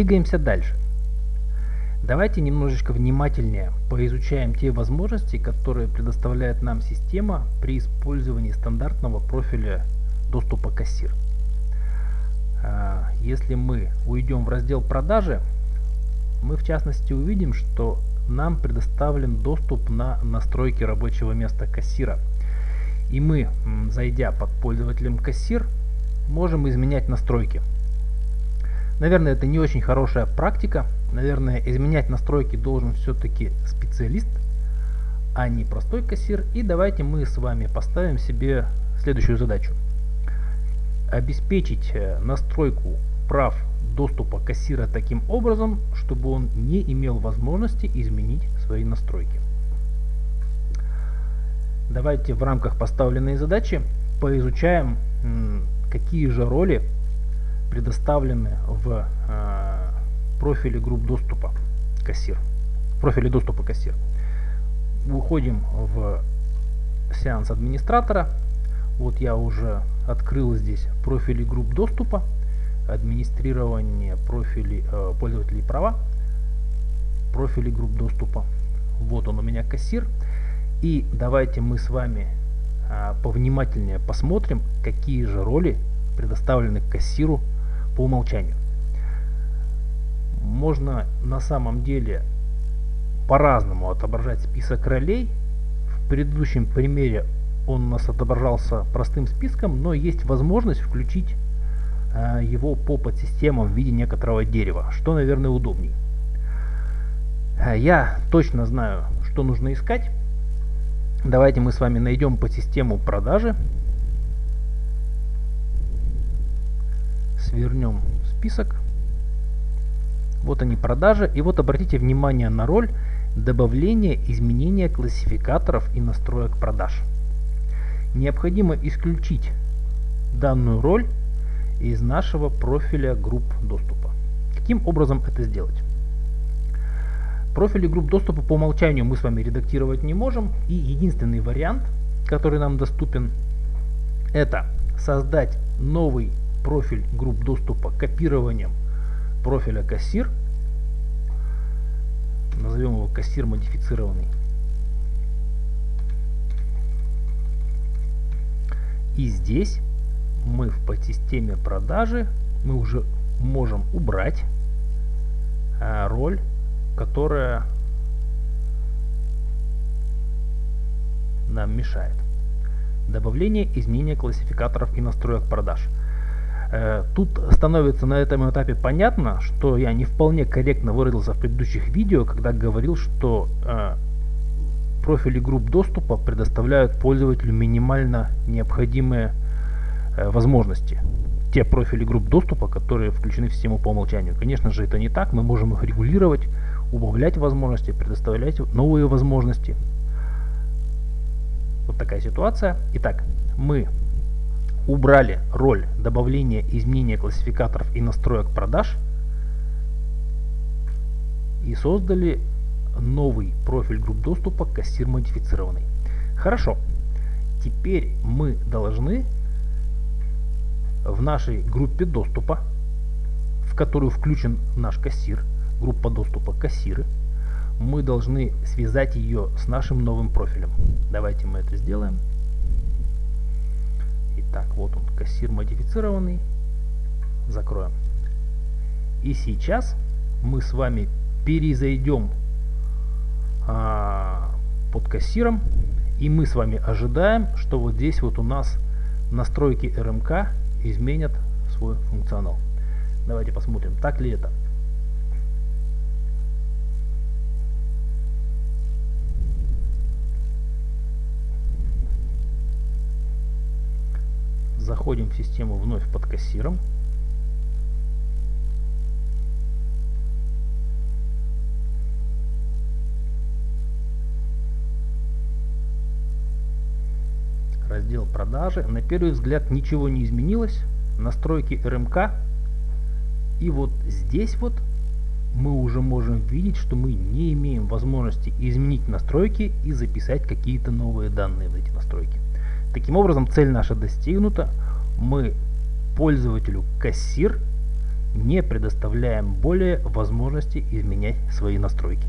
Двигаемся дальше. Давайте немножечко внимательнее поизучаем те возможности, которые предоставляет нам система при использовании стандартного профиля доступа кассир. А, если мы уйдем в раздел продажи, мы в частности увидим, что нам предоставлен доступ на настройки рабочего места кассира. И мы, зайдя под пользователем кассир, можем изменять настройки. Наверное, это не очень хорошая практика. Наверное, изменять настройки должен все-таки специалист, а не простой кассир. И давайте мы с вами поставим себе следующую задачу. Обеспечить э, настройку прав доступа кассира таким образом, чтобы он не имел возможности изменить свои настройки. Давайте в рамках поставленной задачи поизучаем, какие же роли предоставлены в э, профиле групп доступа кассир. В профиле доступа кассир. Уходим в сеанс администратора. Вот я уже открыл здесь профили групп доступа, администрирование профилей э, пользователей права, профили групп доступа. Вот он у меня кассир. И давайте мы с вами а, повнимательнее посмотрим, какие же роли предоставлены кассиру по умолчанию. Можно на самом деле по-разному отображать список ролей. В предыдущем примере он у нас отображался простым списком, но есть возможность включить а, его по подсистемам в виде некоторого дерева, что, наверное, удобней. А, я точно знаю, что нужно искать. Давайте мы с вами найдем по систему продажи. Свернем список. Вот они продажи. И вот обратите внимание на роль добавления изменения классификаторов и настроек продаж. Необходимо исключить данную роль из нашего профиля групп доступа. Каким образом это сделать? Профили групп доступа по умолчанию мы с вами редактировать не можем. И единственный вариант, который нам доступен, это создать новый профиль групп доступа копированием профиля кассир. Назовем его кассир модифицированный. И здесь мы в подсистеме продажи мы уже можем убрать а, роль которая нам мешает. Добавление изменения классификаторов и настроек продаж. Э, тут становится на этом этапе понятно, что я не вполне корректно выразился в предыдущих видео, когда говорил, что э, профили групп доступа предоставляют пользователю минимально необходимые э, возможности. Те профили групп доступа, которые включены в систему по умолчанию. Конечно же, это не так, мы можем их регулировать, убавлять возможности, предоставлять новые возможности. Вот такая ситуация. Итак, мы убрали роль добавления изменения классификаторов и настроек продаж и создали новый профиль групп доступа кассир модифицированный. Хорошо. Теперь мы должны в нашей группе доступа, в которую включен наш кассир, группа доступа кассиры, мы должны связать ее с нашим новым профилем. Давайте мы это сделаем. Итак, вот он, кассир модифицированный. Закроем. И сейчас мы с вами перезайдем а, под кассиром. И мы с вами ожидаем, что вот здесь вот у нас настройки РМК изменят свой функционал. Давайте посмотрим, так ли это. Заходим в систему вновь под кассиром. Раздел продажи. На первый взгляд ничего не изменилось. Настройки РМК. И вот здесь вот мы уже можем видеть, что мы не имеем возможности изменить настройки и записать какие-то новые данные в эти настройки. Таким образом, цель наша достигнута. Мы пользователю кассир не предоставляем более возможности изменять свои настройки.